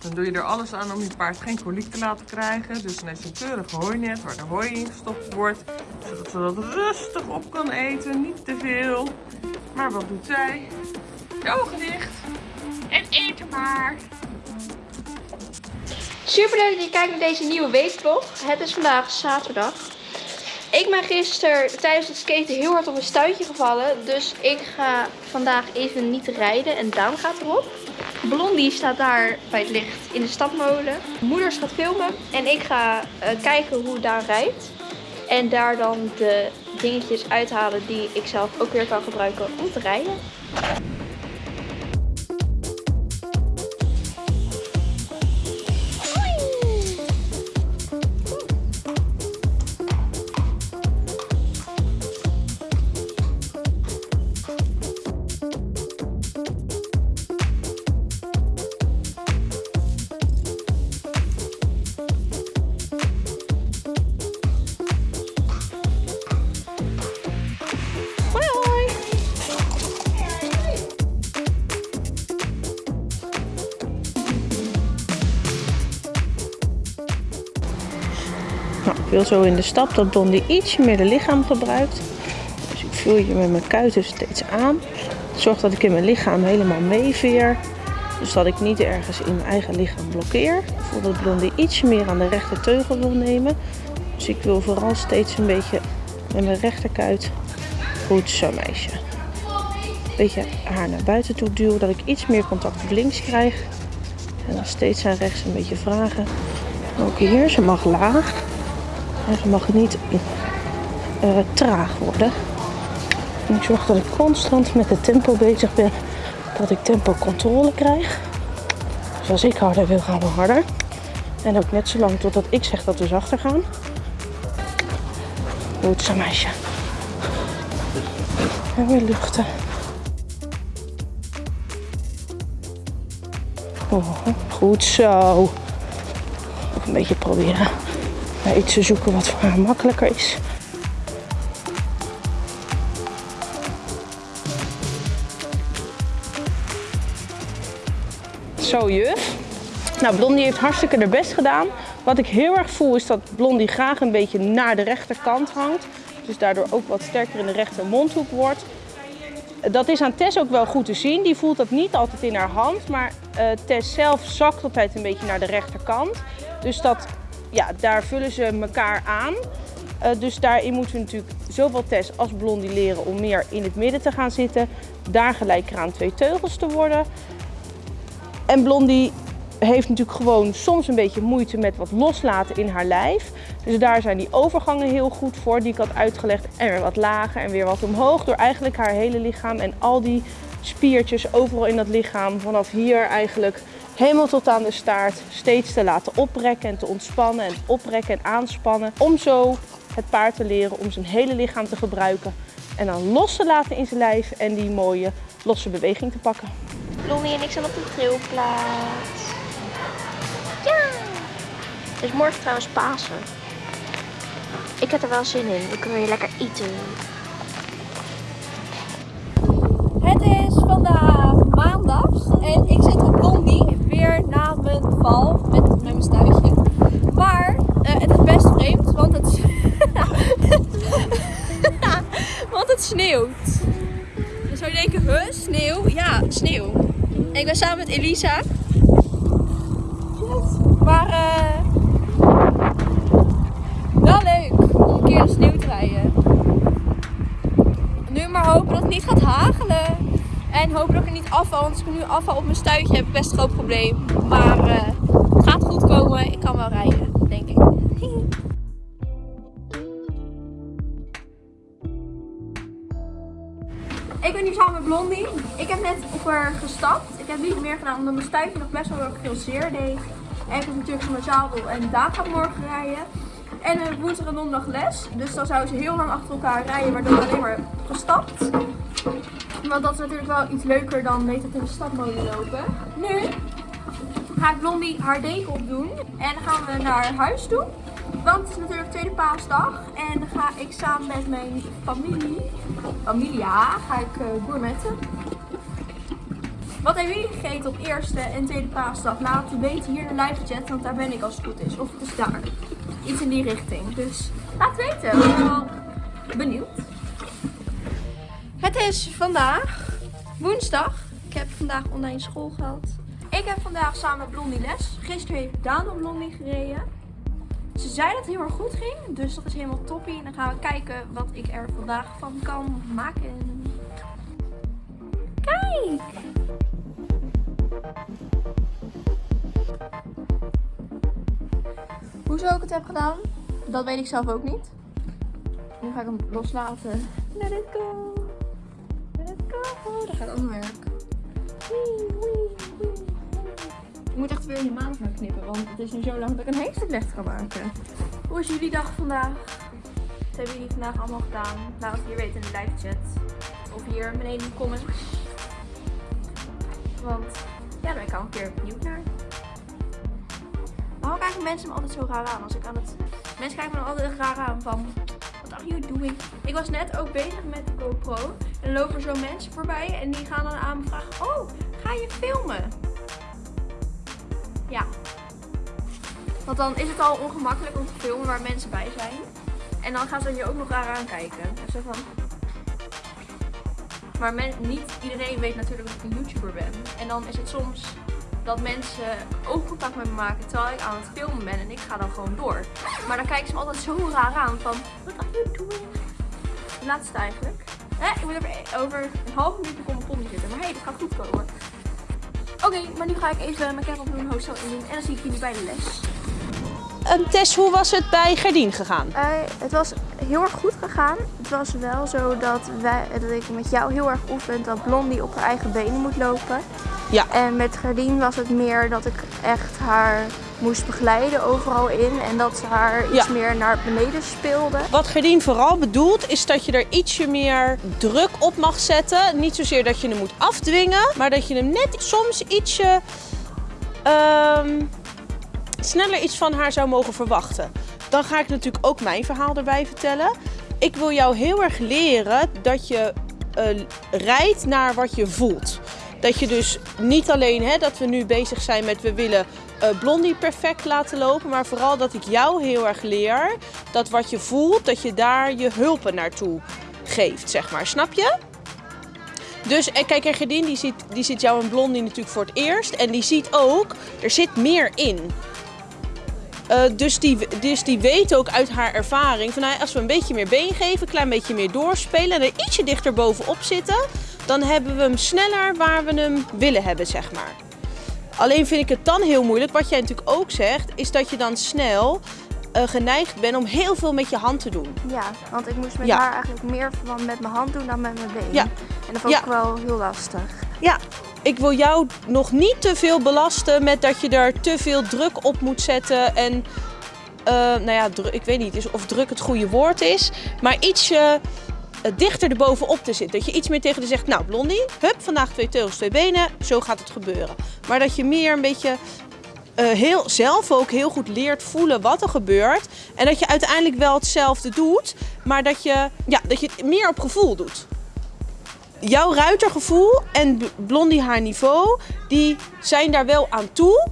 Dan doe je er alles aan om je paard geen koliek te laten krijgen. Dus dan heeft een keurige hooinet waar de hooi in gestopt wordt. Zodat ze dat rustig op kan eten, niet te veel. Maar wat doet zij? Je ogen dicht en eten maar. Super leuk dat je kijkt naar deze nieuwe weekvlog. Het is vandaag zaterdag. Ik ben gisteren tijdens het skaten heel hard op een stuitje gevallen. Dus ik ga vandaag even niet rijden en Daan gaat erop. Blondie staat daar bij het licht in de stapmolen. Moeders gaat filmen en ik ga uh, kijken hoe Daan rijdt. En daar dan de dingetjes uithalen die ik zelf ook weer kan gebruiken om te rijden. Wil zo in de stap dat Blondie ietsje meer de lichaam gebruikt. Dus ik voel je met mijn kuiten steeds aan. Zorg dat ik in mijn lichaam helemaal meeveer. Dus dat ik niet ergens in mijn eigen lichaam blokkeer. Dat Blondie ietsje meer aan de rechter teugel wil nemen. Dus ik wil vooral steeds een beetje met mijn rechterkuit. Goed zo meisje. Een beetje haar naar buiten toe duwen. Dat ik iets meer contact links krijg. En dan steeds aan rechts een beetje vragen. Ook hier, ze mag laag. Ze mag niet uh, traag worden. En ik zorg dat ik constant met het tempo bezig ben. Dat ik tempo controle krijg. Dus als ik harder wil, gaan we harder. En ook net zo lang totdat ik zeg dat we zachter gaan. Goed zo meisje. En weer luchten. Oh, goed zo. Een beetje proberen naar iets te zoeken wat voor haar makkelijker is. Zo juf. Nou, Blondie heeft hartstikke haar best gedaan. Wat ik heel erg voel is dat Blondie graag een beetje naar de rechterkant hangt. Dus daardoor ook wat sterker in de rechter mondhoek wordt. Dat is aan Tess ook wel goed te zien. Die voelt dat niet altijd in haar hand. Maar uh, Tess zelf zakt altijd een beetje naar de rechterkant. Dus dat ja, daar vullen ze elkaar aan. Uh, dus daarin moeten we natuurlijk zowel Tess als Blondie leren om meer in het midden te gaan zitten. Daar gelijk aan twee teugels te worden. En Blondie heeft natuurlijk gewoon soms een beetje moeite met wat loslaten in haar lijf. Dus daar zijn die overgangen heel goed voor, die ik had uitgelegd. En weer wat lager en weer wat omhoog. Door eigenlijk haar hele lichaam en al die spiertjes overal in dat lichaam vanaf hier eigenlijk helemaal tot aan de staart steeds te laten oprekken en te ontspannen en oprekken en aanspannen. Om zo het paard te leren om zijn hele lichaam te gebruiken en dan los te laten in zijn lijf en die mooie losse beweging te pakken. Blondie en ik zijn op de trilplaats. Ja! Het is morgen trouwens Pasen. Ik heb er wel zin in. Dan kunnen we lekker eten. Val met, mijn stuitje. Maar uh, het is best vreemd, want het, want het sneeuwt. Dan zou je denken, huh, sneeuw? Ja, sneeuw. Ik ben samen met Elisa. Maar uh, wel leuk om een keer de sneeuw te rijden. Nu maar hopen dat het niet gaat hagelen. En hoop dat ik er niet afval, want als ik nu afval op mijn stuitje heb ik best een groot probleem. Maar het ik kan wel rijden, denk ik. ik ben hier samen met Blondie. Ik heb net op haar gestapt. Ik heb niet meer gedaan omdat mijn stuitje nog best wel veel zeer deed. En ik heb natuurlijk zo'n zadel en daar gaat morgen rijden. En woensdag en donderdag les. Dus dan zou ze heel lang achter elkaar rijden, waardoor we alleen maar gestapt. Want dat is natuurlijk wel iets leuker dan weet het in de stadmolen lopen. Nu ga ik Blondie haar deken opdoen. En dan gaan we naar huis toe. Want het is natuurlijk tweede paasdag. En dan ga ik samen met mijn familie, familia, ga ik uh, gourmetten. Wat hebben jullie gegeten op eerste en tweede paasdag? Laat het weten hier in de live chat, want daar ben ik als het goed is. Of het is daar. Iets in die richting. Dus laat weten. Ik ben wel benieuwd. Het is vandaag woensdag. Ik heb vandaag online school gehad. Ik heb vandaag samen Blondie les. Gisteren heeft Daan op Blondie gereden. Ze zei dat het heel erg goed ging, dus dat is helemaal toppie. En dan gaan we kijken wat ik er vandaag van kan maken. Kijk! Hoezo ik het heb gedaan, dat weet ik zelf ook niet. Nu ga ik hem loslaten. Let it go. Let it go. Dat gaat ook werk. Wee, wee, moet echt weer je maand gaan knippen, want het is nu zo lang dat ik een heekstelijk ga maken. Hoe is jullie dag vandaag? Wat hebben jullie vandaag allemaal gedaan? Laat het hier weten in de live chat. Of hier beneden in de comments. Want ja, daar ben ik al een keer benieuwd naar. Waarom kijken mensen me altijd zo raar aan als ik aan het... Mensen kijken me altijd raar aan van... What are you doing? Ik was net ook bezig met de GoPro. En lopen zo mensen voorbij en die gaan dan aan me vragen... Oh, ga je filmen? Ja. Want dan is het al ongemakkelijk om te filmen waar mensen bij zijn. En dan gaan ze je ook nog raar aankijken. En zo van... Maar men, niet iedereen weet natuurlijk dat ik een YouTuber ben. En dan is het soms dat mensen oogcontact met me maken terwijl ik aan het filmen ben en ik ga dan gewoon door. Maar dan kijken ze me altijd zo raar aan van, what are you? De laatste eigenlijk. Ik moet over een half minuut op mijn zitten, maar hé, hey, dat gaat goed komen. Oké, maar nu ga ik even mijn cap opdoen, hoofdstel indoen en dan zie ik jullie bij de les. Um, Tess, hoe was het bij Gerdien gegaan? Uh, het was heel erg goed gegaan. Het was wel zo dat, wij, dat ik met jou heel erg oefen dat Blondie op haar eigen benen moet lopen. Ja. En met Gerdien was het meer dat ik echt haar moest begeleiden overal in. En dat ze haar iets Ja. meer naar beneden speelde. Wat Gerdien vooral bedoelt, is dat je er ietsje meer druk op mag zetten. Niet zozeer dat je hem moet afdwingen, maar dat je hem net soms ietsje ehm, sneller iets van haar zou mogen verwachten. Dan ga ik natuurlijk ook mijn verhaal erbij vertellen. Ik wil jou heel erg leren dat je eh, rijdt naar wat je voelt. Dat je dus niet alleen hè, dat we nu bezig zijn met we willen Blondie perfect laten lopen, maar vooral dat ik jou heel erg leer dat wat je voelt, dat je daar je hulpen naartoe geeft, zeg maar. Snap je? Dus en kijk, en Gerdien die ziet, die ziet jou en Blondie natuurlijk voor het eerst. En die ziet ook, er zit meer in. Eh, dus, die, dus die weet ook uit haar ervaring van nou, als we een beetje meer been geven, een klein beetje meer doorspelen en er ietsje dichter bovenop zitten, dan hebben we hem sneller waar we hem willen hebben, zeg maar. Alleen vind ik het dan heel moeilijk, wat jij natuurlijk ook zegt, is dat je dan snel eh, geneigd bent om heel veel met je hand te doen. Ja, want ik moest met Ja. haar eigenlijk meer van met mijn hand doen dan met mijn been. Ja. En dat vond Ja. ik wel heel lastig. Ja, ik wil jou nog niet te veel belasten met dat je er te veel druk op moet zetten. En eh, nou ja, ik weet niet of druk het goede woord is, maar ietsje dichter erbovenop te zitten. Dat je iets meer tegen de zegt, nou Blondie, hup, vandaag twee teugels, twee benen, zo gaat het gebeuren. Maar dat je meer een beetje eh, heel, zelf ook heel goed leert voelen wat er gebeurt. En dat je uiteindelijk wel hetzelfde doet, maar dat je, ja, dat je het meer op gevoel doet jouw ruitergevoel en Blondie haar niveau, die zijn daar wel aan toe.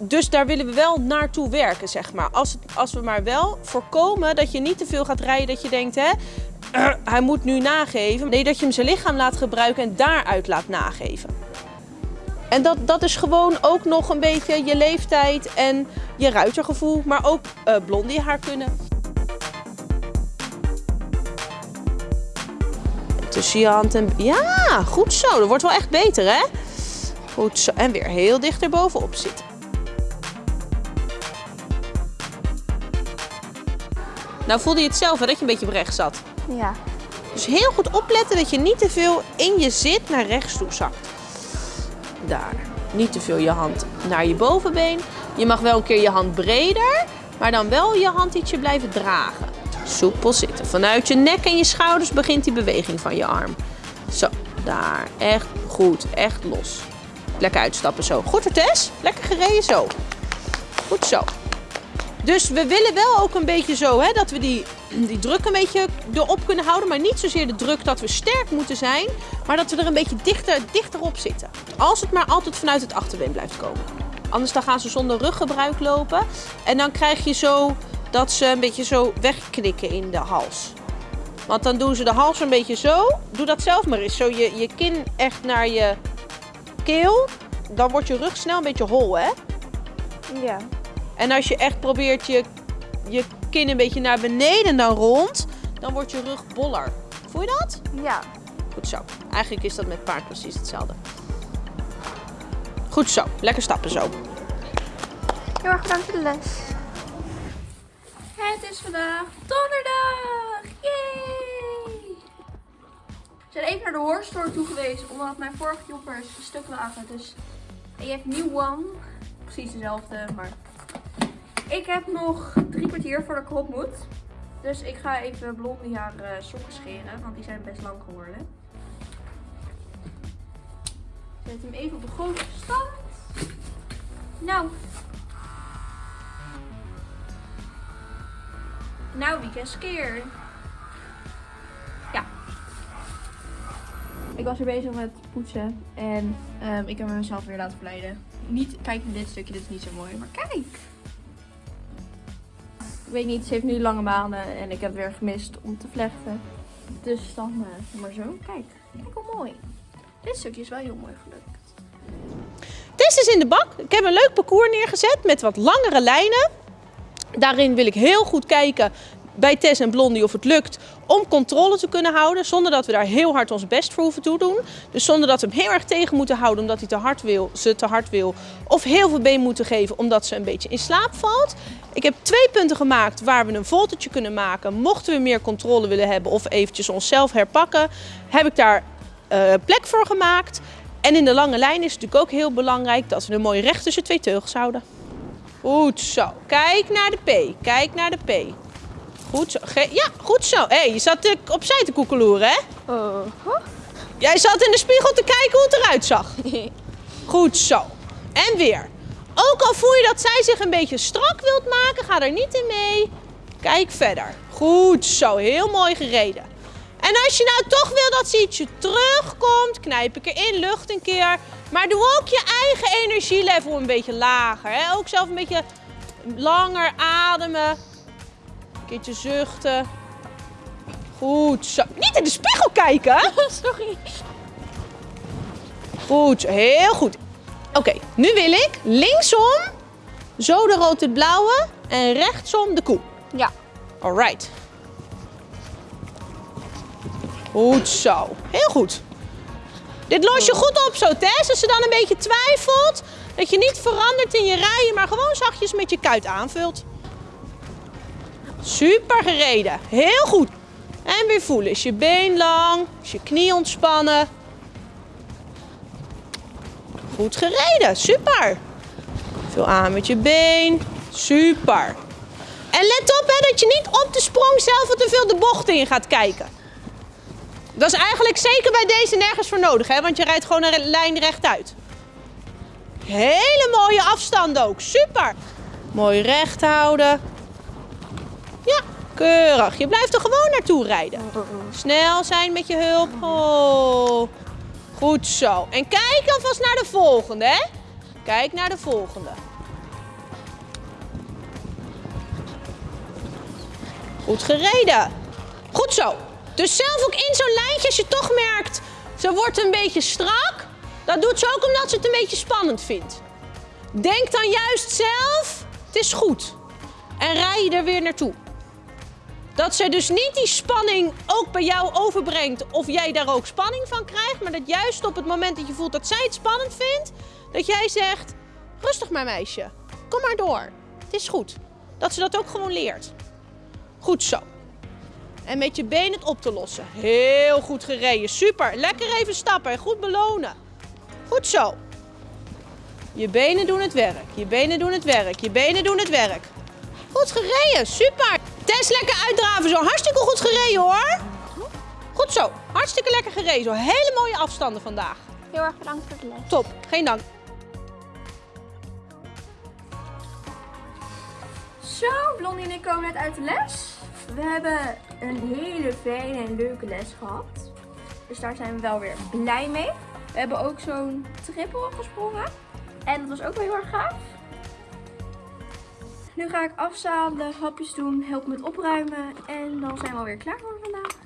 Dus daar willen we wel naartoe werken, zeg maar. Als, als we maar wel voorkomen dat je niet te veel gaat rijden, dat je denkt, hè, eh, hij moet nu nageven. Nee, dat je hem zijn lichaam laat gebruiken en daaruit laat nageven. En dat, dat is gewoon ook nog een beetje je leeftijd en je ruitergevoel, maar ook eh, Blondie haar kunnen. Tussen je hand en... Ja, goed zo. Dat wordt wel echt beter, hè? Goed zo. En weer heel dicht erbovenop zitten. Nou voelde je het zelf, dat je een beetje op rechts zat. Ja. Dus heel goed opletten dat je niet te veel in je zit naar rechts toe zakt. Daar. Niet te veel je hand naar je bovenbeen. Je mag wel een keer je hand breder, maar dan wel je hand ietsje blijven dragen. Soepel zitten. Vanuit je nek en je schouders begint die beweging van je arm. Zo, daar. Echt goed. Echt los. Lekker uitstappen zo. Goed Tess. Lekker gereden zo. Goed zo. Dus we willen wel ook een beetje zo, hè, dat we die die druk een beetje erop kunnen houden. Maar niet zozeer de druk dat we sterk moeten zijn. Maar dat we er een beetje dichter, dichter op zitten. Als het maar altijd vanuit het achterbeen blijft komen. Anders dan gaan ze zonder ruggebruik lopen. En dan krijg je zo dat ze een beetje zo wegknikken in de hals. Want dan doen ze de hals een beetje zo. Doe dat zelf maar eens. Zo je, je kin echt naar je keel. Dan wordt je rug snel een beetje hol, hè? Ja. En als je echt probeert je, je kin een beetje naar beneden dan rond, dan wordt je rug boller. Voel je dat? Ja. Goed zo. Eigenlijk is dat met paard precies hetzelfde. Goed zo. Lekker stappen zo. Heel erg bedankt voor de les. Het is vandaag donderdag! Yay! We zijn even naar de horse toe geweest, omdat mijn vorige joppers stuk lagen. Dus je hebt new one. Precies dezelfde, maar ik heb nog drie kwartier voordat ik erop moet. Dus ik ga even blondie haar uh, sokken scheren, want die zijn best lang geworden. Zet hem even op de grote stand. Nou. Nou, is scared? Ja. Ik was er bezig met poetsen en um, ik heb mezelf weer laten verleiden. Niet, kijk naar dit stukje, dit is niet zo mooi, maar kijk! Ik weet niet, ze heeft nu lange maanden en ik heb weer gemist om te vlechten. Dus dan uh, maar zo. Kijk, kijk hoe mooi. Dit stukje is wel heel mooi gelukt. Test is in de bak. Ik heb een leuk parcours neergezet met wat langere lijnen. Daarin wil ik heel goed kijken bij Tess en Blondie of het lukt om controle te kunnen houden. Zonder dat we daar heel hard ons best voor hoeven te doen. Dus zonder dat we hem heel erg tegen moeten houden omdat hij te hard wil, ze te hard wil. Of heel veel been moeten geven omdat ze een beetje in slaap valt. Ik heb twee punten gemaakt waar we een voltertje kunnen maken. Mochten we meer controle willen hebben of eventjes onszelf herpakken. Heb ik daar uh, plek voor gemaakt. En in de lange lijn is het natuurlijk ook heel belangrijk dat we een mooie recht tussen twee teugels houden. Goed zo. Kijk naar de P. Kijk naar de P. Goed zo. Ge ja, goed zo. Hé, hey, je zat uh, opzij te koekeloeren, hè? -huh. Jij zat in de spiegel te kijken hoe het eruit zag. goed zo. En weer. Ook al voel je dat zij zich een beetje strak wilt maken, ga er niet in mee. Kijk verder. Goed zo. Heel mooi gereden. En als je nou toch wil dat ze ietsje terugkomt, knijp ik erin, lucht een keer. Maar doe ook je eigen energielevel een beetje lager. Hè? Ook zelf een beetje langer ademen. Een keertje zuchten. Goed zo. Niet in de spiegel kijken. Sorry. Goed, heel goed. Oké, nu wil ik linksom, zo de rood-het-blauwe en rechtsom de koe. Ja. Alright. Goed zo. Heel goed. Dit los je goed op zo, Tess. Als ze dan een beetje twijfelt, dat je niet verandert in je rijen, maar gewoon zachtjes met je kuit aanvult. Super gereden. Heel goed. En weer voelen. Is je been lang? Is je knie ontspannen? Goed gereden. Super. Vul aan met je been. Super. En let op hè, dat je niet op de sprong zelf te veel de bocht in gaat kijken. Dat is eigenlijk zeker bij deze nergens voor nodig, hè? want je rijdt gewoon een lijn rechtuit. Hele mooie afstand ook, super. Mooi recht houden. Ja, keurig. Je blijft er gewoon naartoe rijden. Snel zijn met je hulp. Oh. Goed zo. En kijk alvast naar de volgende, hè? Kijk naar de volgende. Goed gereden. Goed zo. Dus zelf ook in zo'n lijntje, als je toch merkt, ze wordt een beetje strak. Dat doet ze ook omdat ze het een beetje spannend vindt. Denk dan juist zelf, het is goed. En rij je er weer naartoe. Dat ze dus niet die spanning ook bij jou overbrengt of jij daar ook spanning van krijgt. Maar dat juist op het moment dat je voelt dat zij het spannend vindt, dat jij zegt, rustig maar meisje, kom maar door. Het is goed. Dat ze dat ook gewoon leert. Goed zo. En met je been het op te lossen. Heel goed gereden. Super. Lekker even stappen en goed belonen. Goed zo. Je benen doen het werk. Je benen doen het werk. Je benen doen het werk. Goed gereden. Super. Tess lekker uitdraven. Zo hartstikke goed gereden hoor. Goed zo. Hartstikke lekker gereden. Zo hele mooie afstanden vandaag. Heel erg bedankt voor de les. Top. Geen dank. Zo, Blondie en ik komen net uit de les. We hebben een hele fijne en leuke les gehad. Dus daar zijn we wel weer blij mee. We hebben ook zo'n triple gesprongen. En dat was ook wel heel erg gaaf. Nu ga ik afzadelen, hapjes doen, helpen met opruimen. En dan zijn we alweer klaar voor vandaag.